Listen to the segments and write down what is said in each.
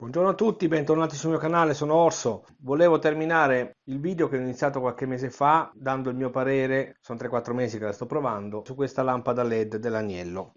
Buongiorno a tutti, bentornati sul mio canale, sono Orso. Volevo terminare il video che ho iniziato qualche mese fa dando il mio parere, sono 3-4 mesi che la sto provando, su questa lampada LED dell'Agnello.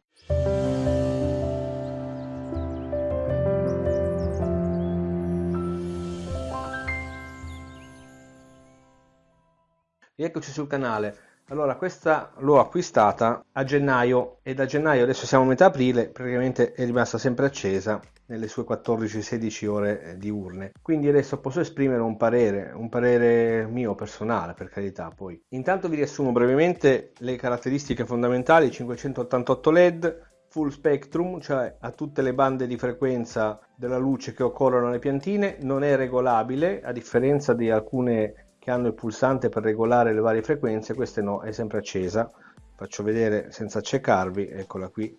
Rieccoci sul canale. Allora, questa l'ho acquistata a gennaio e da gennaio, adesso siamo a metà aprile, praticamente è rimasta sempre accesa nelle sue 14-16 ore eh, diurne. Quindi adesso posso esprimere un parere, un parere mio personale, per carità, poi. Intanto vi riassumo brevemente le caratteristiche fondamentali 588 LED, full spectrum, cioè a tutte le bande di frequenza della luce che occorrono alle piantine, non è regolabile, a differenza di alcune che hanno il pulsante per regolare le varie frequenze, questa no, è sempre accesa. Faccio vedere senza accecarvi, eccola qui.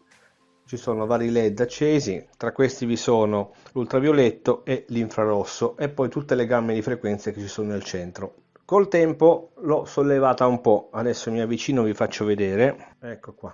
Ci sono vari LED accesi, tra questi vi sono l'ultravioletto e l'infrarosso e poi tutte le gamme di frequenze che ci sono nel centro. Col tempo l'ho sollevata un po', adesso mi avvicino vi faccio vedere, ecco qua.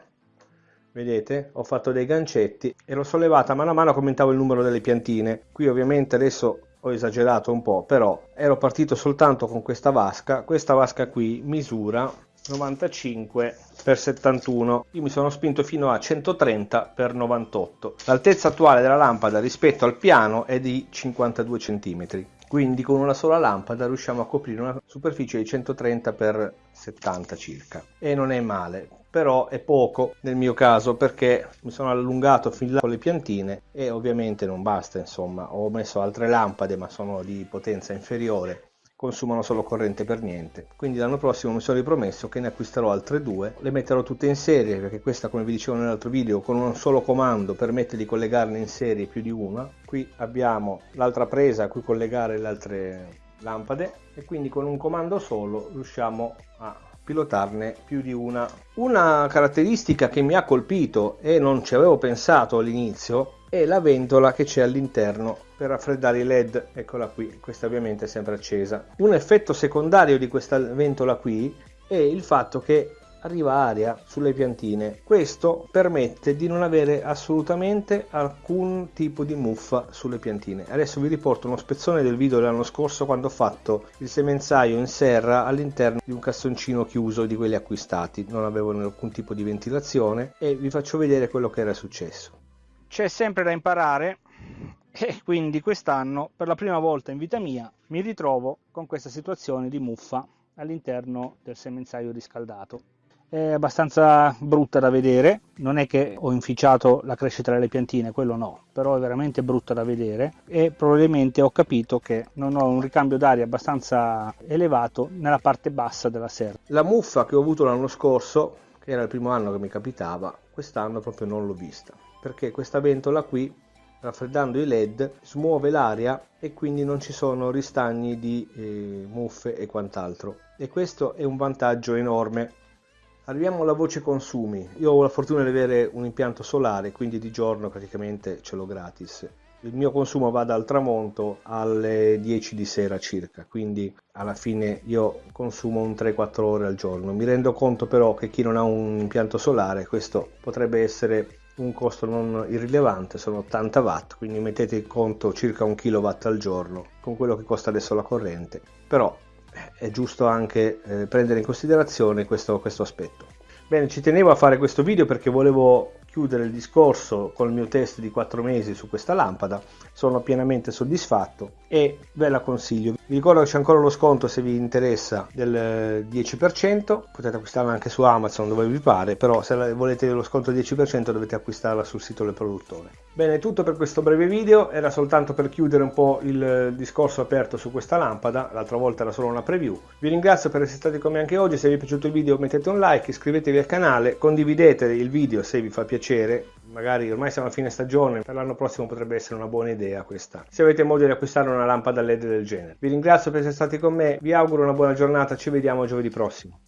Vedete? Ho fatto dei gancetti e l'ho sollevata mano a mano che aumentavo il numero delle piantine. Qui ovviamente adesso ho esagerato un po' però ero partito soltanto con questa vasca. Questa vasca qui misura 95 x 71 io mi sono spinto fino a 130 x 98 l'altezza attuale della lampada rispetto al piano è di 52 cm quindi con una sola lampada riusciamo a coprire una superficie di 130 x 70 circa. E non è male però è poco nel mio caso perché mi sono allungato fin là con le piantine e ovviamente non basta insomma ho messo altre lampade ma sono di potenza inferiore consumano solo corrente per niente. Quindi l'anno prossimo mi sono ripromesso che ne acquisterò altre due. Le metterò tutte in serie perché questa come vi dicevo nell'altro video con un solo comando permette di collegarne in serie più di una. Qui abbiamo l'altra presa a cui collegare le altre lampade e quindi con un comando solo riusciamo a pilotarne più di una. Una caratteristica che mi ha colpito e non ci avevo pensato all'inizio è la ventola che c'è all'interno per raffreddare i led eccola qui questa ovviamente è sempre accesa un effetto secondario di questa ventola qui è il fatto che arriva aria sulle piantine. Questo permette di non avere assolutamente alcun tipo di muffa sulle piantine. Adesso vi riporto uno spezzone del video dell'anno scorso quando ho fatto il semenzaio in serra all'interno di un cassoncino chiuso di quelli acquistati. Non avevano alcun tipo di ventilazione e vi faccio vedere quello che era successo. C'è sempre da imparare e quindi quest'anno per la prima volta in vita mia mi ritrovo con questa situazione di muffa all'interno del semenzaio riscaldato. È abbastanza brutta da vedere non è che ho inficiato la crescita delle piantine quello no però è veramente brutta da vedere e probabilmente ho capito che non ho un ricambio d'aria abbastanza elevato nella parte bassa della serra. La muffa che ho avuto l'anno scorso che era il primo anno che mi capitava quest'anno proprio non l'ho vista perché questa ventola qui raffreddando i led smuove l'aria e quindi non ci sono ristagni di eh, muffe e quant'altro e questo è un vantaggio enorme Arriviamo alla voce consumi. Io ho la fortuna di avere un impianto solare, quindi di giorno praticamente ce l'ho gratis. Il mio consumo va dal tramonto alle 10 di sera circa, quindi alla fine io consumo un 3-4 ore al giorno. Mi rendo conto però che chi non ha un impianto solare, questo potrebbe essere un costo non irrilevante, sono 80 watt, quindi mettete in conto circa un kilowatt al giorno con quello che costa adesso la corrente. Però è giusto anche eh, prendere in considerazione questo, questo aspetto. Bene, ci tenevo a fare questo video perché volevo chiudere il discorso con il mio test di 4 mesi su questa lampada sono pienamente soddisfatto e ve la consiglio. Vi ricordo che c'è ancora lo sconto se vi interessa del 10% potete acquistarla anche su Amazon dove vi pare però se volete lo sconto del 10% dovete acquistarla sul sito del produttore. Bene tutto per questo breve video era soltanto per chiudere un po' il discorso aperto su questa lampada l'altra volta era solo una preview. Vi ringrazio per essere stati con me anche oggi se vi è piaciuto il video mettete un like iscrivetevi al canale condividete il video se vi fa piacere piacere. Magari ormai siamo a fine stagione per l'anno prossimo potrebbe essere una buona idea questa. Se avete modo di acquistare una lampada led del genere. Vi ringrazio per essere stati con me vi auguro una buona giornata ci vediamo giovedì prossimo